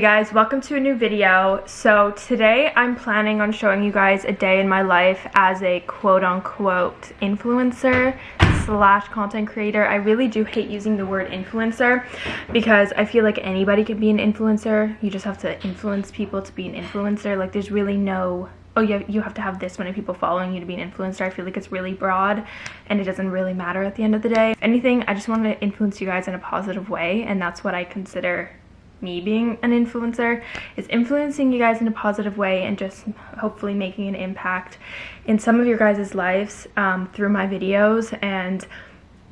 Hey guys, welcome to a new video. So today I'm planning on showing you guys a day in my life as a quote-unquote influencer slash content creator. I really do hate using the word influencer because I feel like anybody can be an influencer. You just have to influence people to be an influencer. Like there's really no oh yeah you have to have this many people following you to be an influencer i feel like it's really broad and it doesn't really matter at the end of the day if anything i just want to influence you guys in a positive way and that's what i consider me being an influencer is influencing you guys in a positive way and just hopefully making an impact in some of your guys' lives um, through my videos and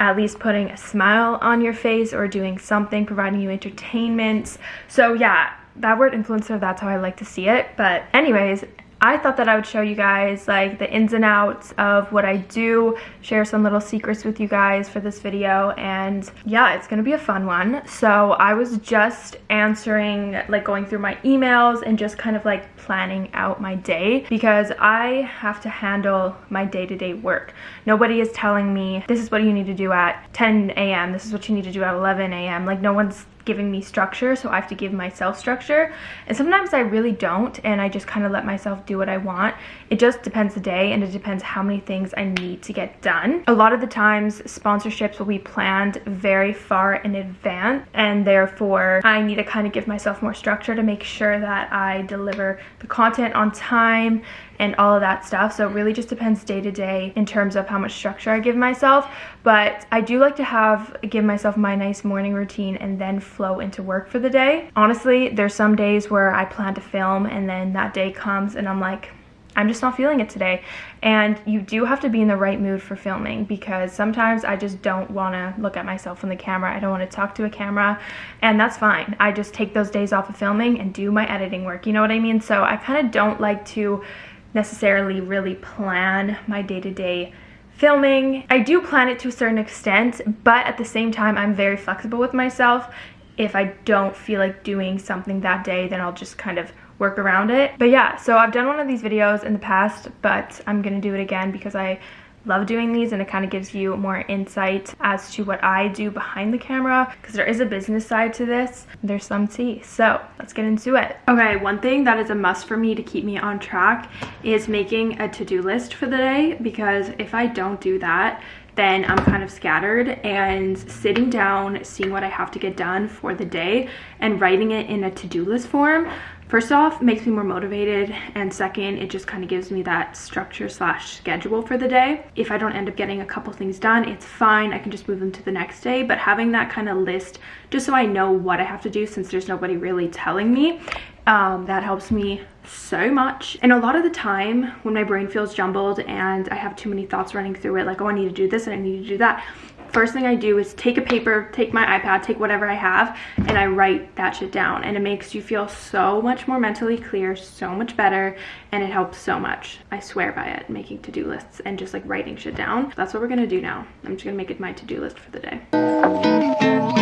at least putting a smile on your face or doing something, providing you entertainment. So yeah, that word influencer, that's how I like to see it. But anyways, I thought that I would show you guys like the ins and outs of what I do, share some little secrets with you guys for this video, and yeah, it's gonna be a fun one. So I was just answering, like going through my emails and just kind of like planning out my day because I have to handle my day-to-day -day work. Nobody is telling me this is what you need to do at 10 a.m., this is what you need to do at 11 a.m. Like no one's giving me structure so I have to give myself structure and sometimes I really don't and I just kind of let myself do what I want it just depends the day and it depends how many things I need to get done a lot of the times sponsorships will be planned very far in advance and therefore I need to kind of give myself more structure to make sure that I deliver the content on time and all of that stuff. So it really just depends day to day in terms of how much structure I give myself. But I do like to have, give myself my nice morning routine and then flow into work for the day. Honestly, there's some days where I plan to film and then that day comes and I'm like, I'm just not feeling it today. And you do have to be in the right mood for filming because sometimes I just don't want to look at myself in the camera. I don't want to talk to a camera and that's fine. I just take those days off of filming and do my editing work. You know what I mean? So I kind of don't like to necessarily really plan my day-to-day -day filming. I do plan it to a certain extent, but at the same time, I'm very flexible with myself. If I don't feel like doing something that day, then I'll just kind of work around it. But yeah, so I've done one of these videos in the past, but I'm gonna do it again because I love doing these and it kind of gives you more insight as to what I do behind the camera because there is a business side to this. There's some tea. So let's get into it. Okay, one thing that is a must for me to keep me on track is making a to-do list for the day because if I don't do that, then I'm kind of scattered and sitting down, seeing what I have to get done for the day and writing it in a to-do list form. First off makes me more motivated and second it just kind of gives me that structure slash schedule for the day. If i don't end up getting a couple things done it's fine i can just move them to the next day but having that kind of list just so i know what i have to do since there's nobody really telling me um, that helps me so much and a lot of the time when my brain feels jumbled and i have too many thoughts running through it like oh i need to do this and i need to do that first thing I do is take a paper, take my iPad, take whatever I have, and I write that shit down. And it makes you feel so much more mentally clear, so much better, and it helps so much. I swear by it, making to-do lists and just like writing shit down. That's what we're gonna do now. I'm just gonna make it my to-do list for the day.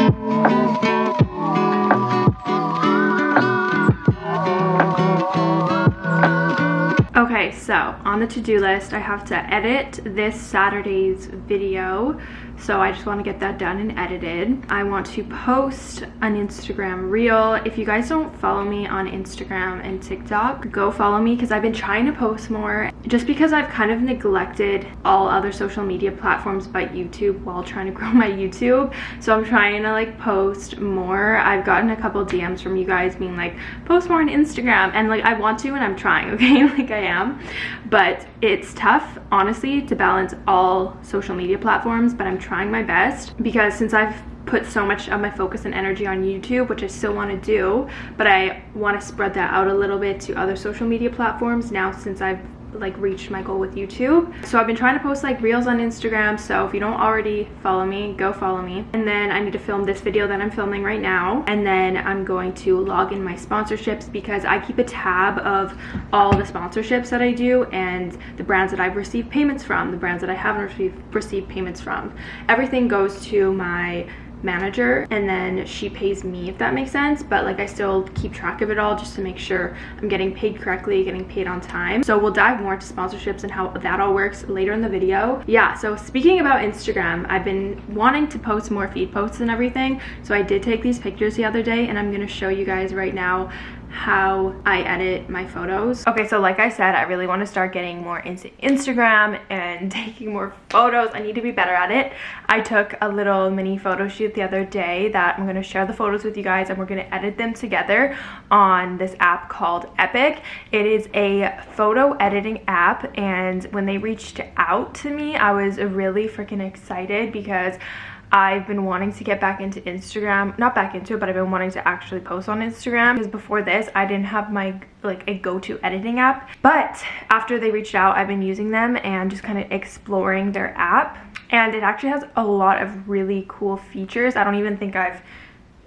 So on the to-do list, I have to edit this Saturday's video so I just want to get that done and edited. I want to post an Instagram reel. If you guys don't follow me on Instagram and TikTok, go follow me because I've been trying to post more just because I've kind of neglected all other social media platforms but YouTube while trying to grow my YouTube. So I'm trying to like post more. I've gotten a couple DMs from you guys being like, post more on Instagram and like I want to and I'm trying, okay? like I am. But it's tough, honestly, to balance all social media platforms, but I'm trying my best because since I've put so much of my focus and energy on YouTube, which I still want to do, but I want to spread that out a little bit to other social media platforms now since I've like reached my goal with YouTube. So I've been trying to post like reels on Instagram. So if you don't already follow me, go follow me. And then I need to film this video that I'm filming right now. And then I'm going to log in my sponsorships because I keep a tab of all the sponsorships that I do and the brands that I've received payments from, the brands that I haven't received, received payments from. Everything goes to my manager and then she pays me if that makes sense. But like I still keep track of it all just to make sure I'm getting paid correctly getting paid on time. So we'll dive more into sponsorships and how that all works later in the video. Yeah so speaking about Instagram I've been wanting to post more feed posts and everything. So I did take these pictures the other day and I'm gonna show you guys right now how I edit my photos. Okay, so like I said, I really want to start getting more into Instagram and taking more photos. I need to be better at it. I took a little mini photo shoot the other day that I'm going to share the photos with you guys and we're going to edit them together on this app called EPIK. It is a photo editing app and when they reached out to me, I was really freaking excited because I've been wanting to get back into Instagram, not back into it, but I've been wanting to actually post on Instagram because before this, I didn't have my like a go-to editing app. But after they reached out, I've been using them and just kind of exploring their app. And it actually has a lot of really cool features. I don't even think I've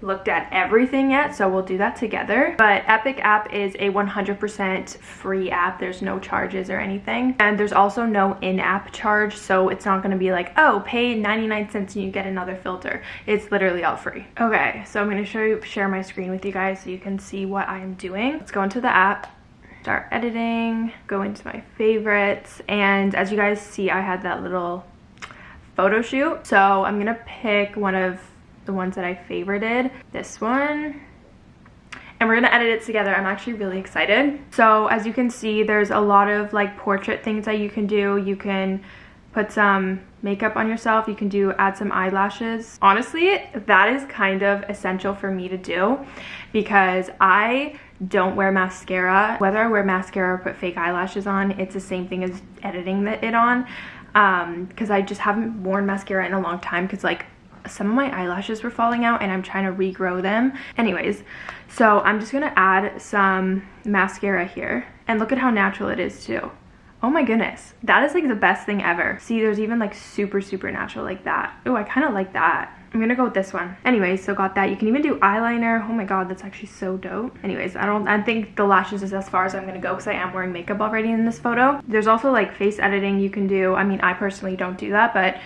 looked at everything yet so we'll do that together. But EPIK app is a 100% free app. There's no charges or anything. And there's also no in-app charge so it's not going to be like oh pay 99 cents and you get another filter. It's literally all free. Okay so i'm going to show you share my screen with you guys so you can see what i am doing. Let's go into the app start editing go into my favorites. And as you guys see i had that little photo shoot. So i'm gonna pick one of the ones that I favorited. This one and we're gonna edit it together. I'm actually really excited. So as you can see, there's a lot of like portrait things that you can do. You can put some makeup on yourself. You can do add some eyelashes. Honestly, that is kind of essential for me to do because I don't wear mascara. Whether I wear mascara or put fake eyelashes on, it's the same thing as editing it on because um, I just haven't worn mascara in a long time because like some of my eyelashes were falling out and I'm trying to regrow them. Anyways, so I'm just gonna add some mascara here and look at how natural it is too. Oh my goodness, that is like the best thing ever. See, there's even like super, super natural like that. Oh, I kind of like that. I'm gonna go with this one. Anyways, so got that. You can even do eyeliner. Oh my god, that's actually so dope. Anyways, I don't, I think the lashes is as far as I'm gonna go because I am wearing makeup already in this photo. There's also like face editing you can do. I mean, I personally don't do that, but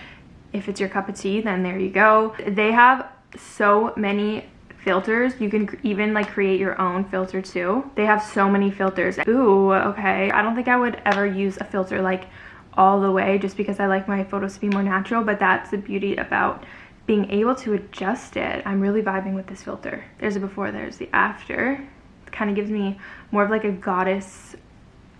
if it's your cup of tea then there you go. They have so many filters. You can even like create your own filter too. They have so many filters. Ooh okay. I don't think i would ever use a filter like all the way just because i like my photos to be more natural but that's the beauty about being able to adjust it. I'm really vibing with this filter. There's a before there's the after. It kind of gives me more of like a goddess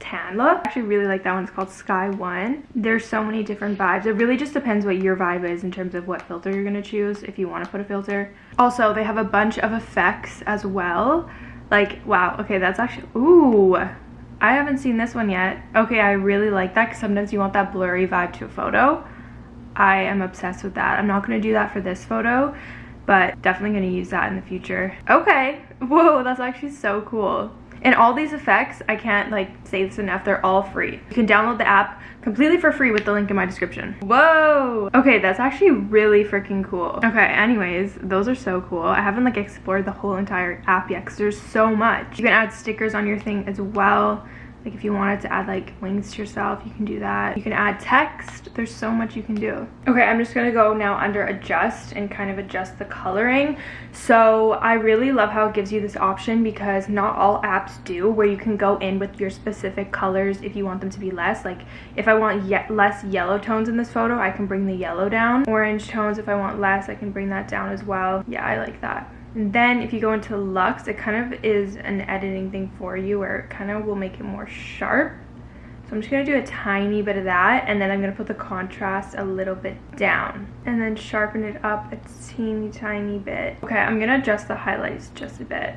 tan look. I actually really like that one. It's called Sky One. There's so many different vibes. It really just depends what your vibe is in terms of what filter you're going to choose if you want to put a filter. Also, they have a bunch of effects as well. Like, wow, okay, that's actually, ooh, I haven't seen this one yet. Okay, I really like that because sometimes you want that blurry vibe to a photo. I am obsessed with that. I'm not going to do that for this photo, but definitely going to use that in the future. Okay, whoa, that's actually so cool. And all these effects, I can't like say this enough, they're all free. You can download the app completely for free with the link in my description. Whoa! Okay, that's actually really freaking cool. Okay, anyways, those are so cool. I haven't like explored the whole entire app yet because there's so much. You can add stickers on your thing as well. Like if you wanted to add like links to yourself, you can do that. You can add text. There's so much you can do. Okay, I'm just gonna go now under adjust and kind of adjust the coloring. So I really love how it gives you this option because not all apps do where you can go in with your specific colors if you want them to be less. Like if I want ye less yellow tones in this photo, I can bring the yellow down. Orange tones, if I want less, I can bring that down as well. Yeah, I like that. Then if you go into Lux, it kind of is an editing thing for you where it kind of will make it more sharp. So I'm just going to do a tiny bit of that and then I'm going to put the contrast a little bit down and then sharpen it up a teeny tiny bit. Okay, I'm going to adjust the highlights just a bit.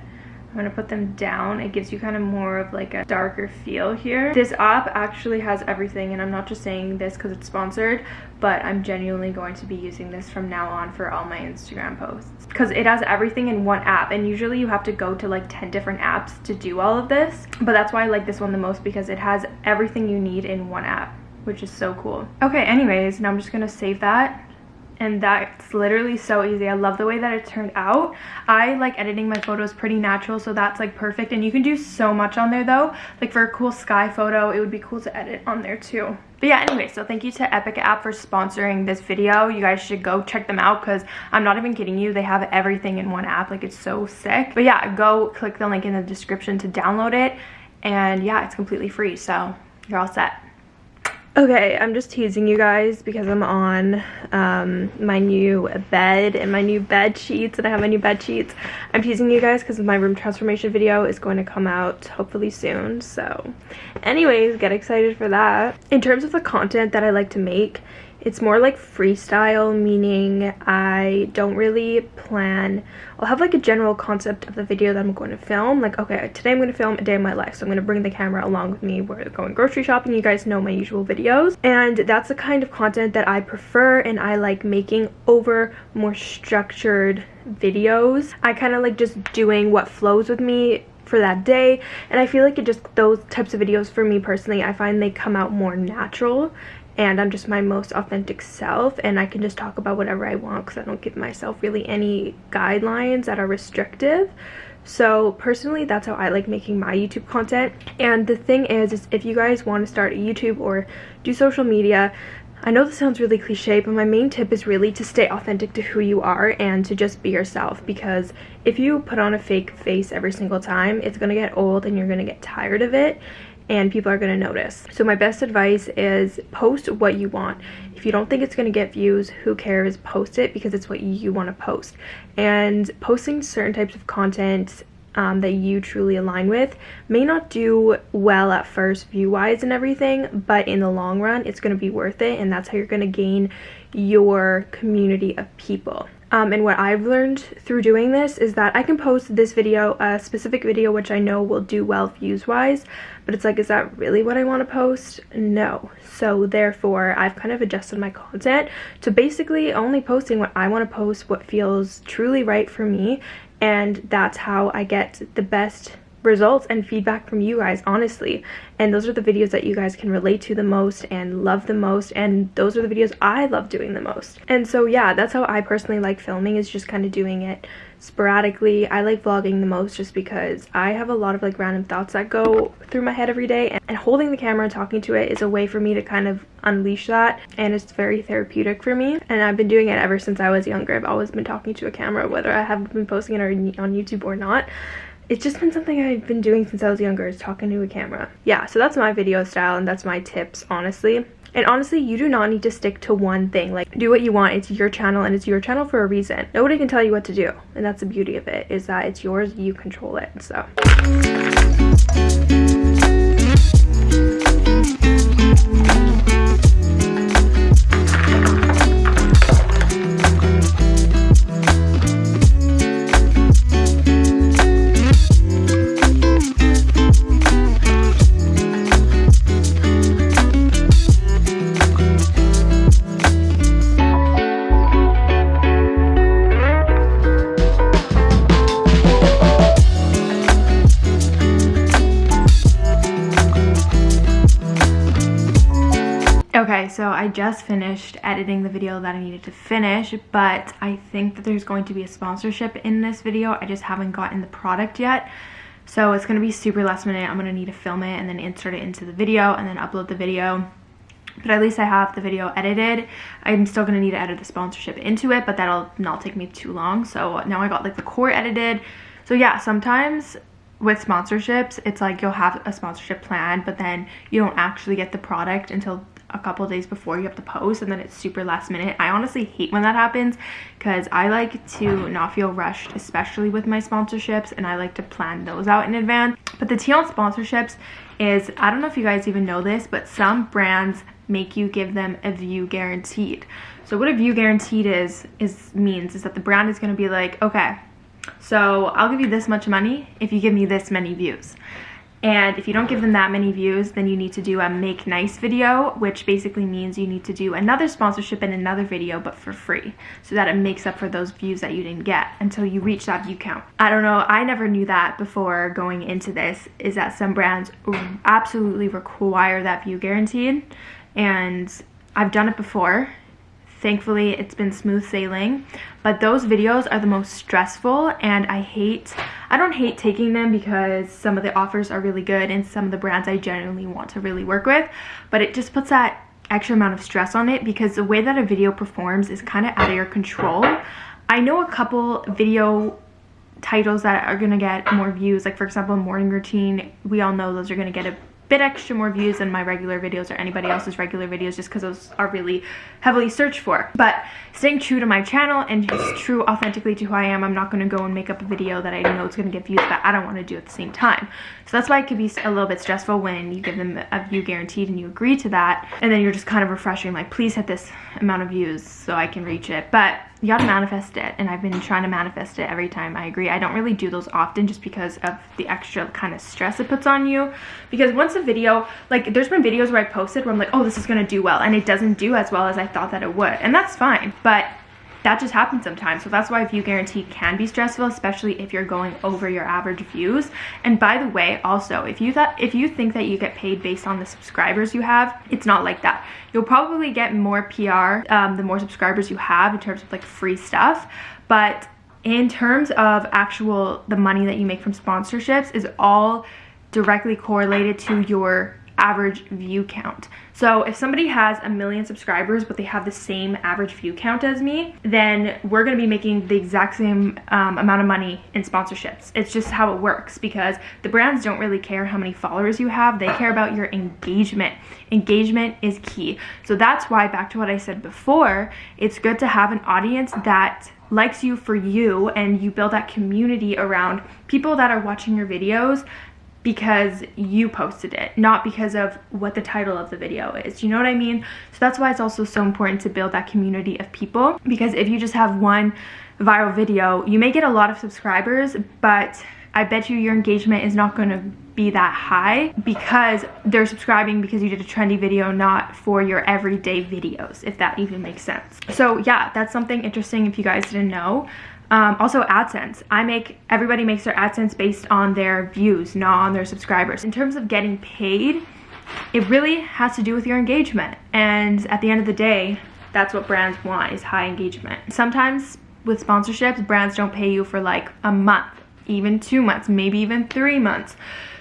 I'm gonna put them down. It gives you kind of more of like a darker feel here. This app actually has everything and I'm not just saying this because it's sponsored, but I'm genuinely going to be using this from now on for all my Instagram posts because it has everything in one app and usually you have to go to like 10 different apps to do all of this. But that's why I like this one the most because it has everything you need in one app, which is so cool. Okay, anyways, now I'm just gonna save that and that's literally so easy. I love the way that it turned out. I like editing my photos pretty natural, so that's like perfect. And you can do so much on there though. Like for a cool sky photo, it would be cool to edit on there too. But yeah, anyway, so thank you to EPIK App for sponsoring this video. You guys should go check them out because I'm not even kidding you. They have everything in one app. Like, it's so sick. But yeah, go click the link in the description to download it. And yeah, it's completely free. So you're all set. Okay, I'm just teasing you guys because I'm on um, my new bed and my new bed sheets and I have my new bed sheets. I'm teasing you guys because my room transformation video is going to come out hopefully soon. So anyways, get excited for that. In terms of the content that I like to make, it's more like freestyle, meaning I don't really plan. I'll have like a general concept of the video that I'm going to film. Like, okay, today I'm going to film a day of my life. So I'm going to bring the camera along with me. We're going grocery shopping. You guys know my usual videos. And that's the kind of content that I prefer and I like making over more structured videos. I kind of like just doing what flows with me for that day and I feel like it just those types of videos for me personally I find they come out more natural and I'm just my most authentic self and I can just talk about whatever I want because I don't give myself really any guidelines that are restrictive. So personally, that's how I like making my YouTube content. And the thing is, is if you guys want to start YouTube or do social media, I know this sounds really cliche, but my main tip is really to stay authentic to who you are and to just be yourself because if you put on a fake face every single time, it's going to get old and you're going to get tired of it and people are going to notice. So my best advice is post what you want. If you don't think it's going to get views, who cares? Post it because it's what you want to post. And posting certain types of content um, that you truly align with may not do well at first view-wise and everything, but in the long run, it's going to be worth it, and that's how you're going to gain your community of people. Um, and what I've learned through doing this is that I can post this video, a specific video which I know will do well views-wise, but it's like, is that really what I want to post? No. So therefore, I've kind of adjusted my content to basically only posting what I want to post, what feels truly right for me, and that's how I get the best results and feedback from you guys honestly. And those are the videos that you guys can relate to the most and love the most. And those are the videos I love doing the most. And so yeah that's how I personally like filming is just kind of doing it sporadically. I like vlogging the most just because I have a lot of like random thoughts that go through my head every day. And holding the camera and talking to it is a way for me to kind of unleash that. And it's very therapeutic for me. And I've been doing it ever since I was younger. I've always been talking to a camera whether I have been posting it on YouTube or not it's just been something I've been doing since I was younger is talking to a camera. Yeah, so that's my video style and that's my tips, honestly. And honestly, you do not need to stick to one thing. Like, do what you want. It's your channel and it's your channel for a reason. Nobody can tell you what to do. And that's the beauty of it, is that it's yours, you control it, so. I just finished editing the video that I needed to finish, but I think that there's going to be a sponsorship in this video. I just haven't gotten the product yet. So it's going to be super last minute. I'm going to need to film it and then insert it into the video and then upload the video. But at least I have the video edited. I'm still going to need to edit the sponsorship into it, but that'll not take me too long. So now I got like the core edited. So yeah, sometimes with sponsorships, it's like you'll have a sponsorship plan, but then you don't actually get the product until a couple days before you have to post and then it's super last minute. I honestly hate when that happens because I like to not feel rushed, especially with my sponsorships and I like to plan those out in advance. But the tea on sponsorships is, I don't know if you guys even know this, but some brands make you give them a view guaranteed. So what a view guaranteed is, is means is that the brand is going to be like, okay, so I'll give you this much money if you give me this many views. And if you don't give them that many views, then you need to do a make nice video, which basically means you need to do another sponsorship in another video, but for free, so that it makes up for those views that you didn't get until you reach that view count. I don't know, I never knew that before going into this, is that some brands absolutely require that view guaranteed. And I've done it before, thankfully it's been smooth sailing but those videos are the most stressful and i hate i don't hate taking them because some of the offers are really good and some of the brands i genuinely want to really work with but it just puts that extra amount of stress on it because the way that a video performs is kind of out of your control. I know a couple video titles that are gonna get more views like for example morning routine we all know those are gonna get a bit extra more views than my regular videos or anybody else's regular videos just because those are really heavily searched for. But staying true to my channel and just true authentically to who I am, I'm not going to go and make up a video that I know it's going to get views that I don't want to do at the same time. So that's why it could be a little bit stressful when you give them a view guaranteed and you agree to that. And then you're just kind of refreshing like, please hit this amount of views so I can reach it. But you gotta manifest it and I've been trying to manifest it every time. I agree. I don't really do those often just because of the extra kind of stress it puts on you. Because once a video like there's been videos where I posted where I'm like oh this is gonna do well and it doesn't do as well as I thought that it would and that's fine. But that just happens sometimes. So that's why view guarantee can be stressful especially if you're going over your average views. And by the way also if you thought if you think that you get paid based on the subscribers you have it's not like that. You'll probably get more pr um, the more subscribers you have in terms of like free stuff. But in terms of actual the money that you make from sponsorships is all directly correlated to your average view count. So if somebody has a million subscribers, but they have the same average view count as me, then we're gonna be making the exact same um, amount of money in sponsorships. It's just how it works because the brands don't really care how many followers you have. They care about your engagement. Engagement is key. So that's why, back to what I said before, it's good to have an audience that likes you for you and you build that community around people that are watching your videos because you posted it, not because of what the title of the video is. You know what I mean? So that's why it's also so important to build that community of people because if you just have one viral video, you may get a lot of subscribers, but I bet you your engagement is not going to be that high because they're subscribing because you did a trendy video, not for your everyday videos, if that even makes sense. So yeah, that's something interesting if you guys didn't know. Um, also AdSense. I make, everybody makes their AdSense based on their views, not on their subscribers. In terms of getting paid, it really has to do with your engagement. And at the end of the day, that's what brands want is high engagement. Sometimes with sponsorships, brands don't pay you for like a month, even two months, maybe even three months.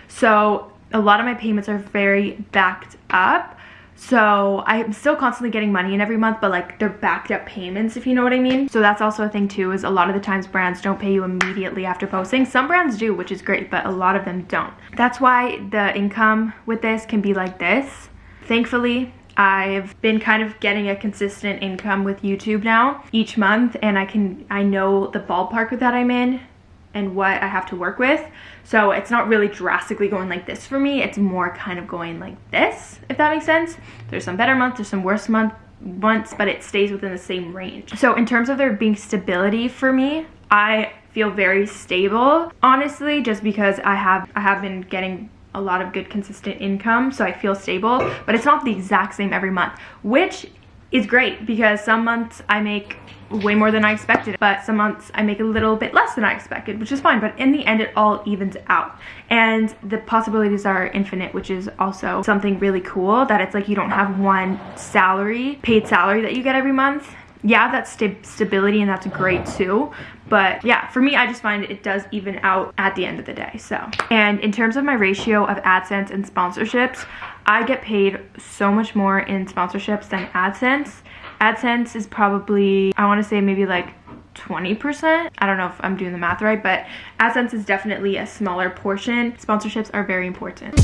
So a lot of my payments are very backed up so I'm still constantly getting money in every month, but like they're backed up payments, if you know what I mean. So that's also a thing too, is a lot of the times brands don't pay you immediately after posting. Some brands do, which is great, but a lot of them don't. That's why the income with this can be like this. Thankfully, I've been kind of getting a consistent income with YouTube now each month and I can I know the ballpark that I'm in and what I have to work with. So it's not really drastically going like this for me. It's more kind of going like this, if that makes sense. There's some better months, there's some worse month, months, but it stays within the same range. So in terms of there being stability for me, I feel very stable, honestly, just because I have I have been getting a lot of good consistent income so I feel stable but it's not the exact same every month which is great because some months I make way more than I expected but some months I make a little bit less than I expected which is fine but in the end it all evens out. And the possibilities are infinite which is also something really cool that it's like you don't have one salary paid salary that you get every month yeah that's st stability and that's great too but yeah for me i just find it does even out at the end of the day so and in terms of my ratio of adsense and sponsorships i get paid so much more in sponsorships than adsense adsense is probably i want to say maybe like 20%. I don't know if I'm doing the math right, but AdSense is definitely a smaller portion. Sponsorships are very important.